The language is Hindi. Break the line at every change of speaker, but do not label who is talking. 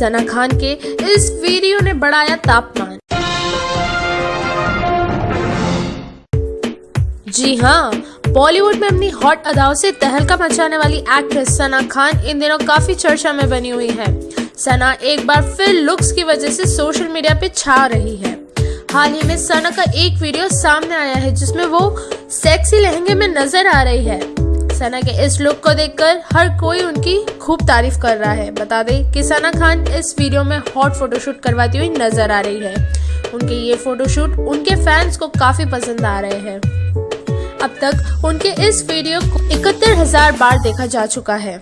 सना खान के इस वीडियो ने बढ़ाया तापमान। जी हाँ बॉलीवुड में अपनी हॉट अदाओं से तहलका मचाने वाली एक्ट्रेस सना खान इन दिनों काफ़ी चर्चा में बनी हुई है। सना एक बार फिर लुक्स की वजह से सोशल मीडिया पे छा रही है। हाल ही में सना का एक वीडियो सामने आया है, जिसमें वो सेक्सी लहंगे में नज़र आ रही है। सना के इस लुक को देखकर हर कोई उनकी खूब तारीफ़ कर रहा है। बता दें कि सना खान इस वीडियो में हॉट फोटोशूट करवाती हुई नज़र आ रही है। उनके ये फोटोशूट उनके फैंस को काफ़ी पसंद आ रहे हैं। अब तक उनके इस वीडियो को इकहत्तर हज़ार बार देखा जा चुका है।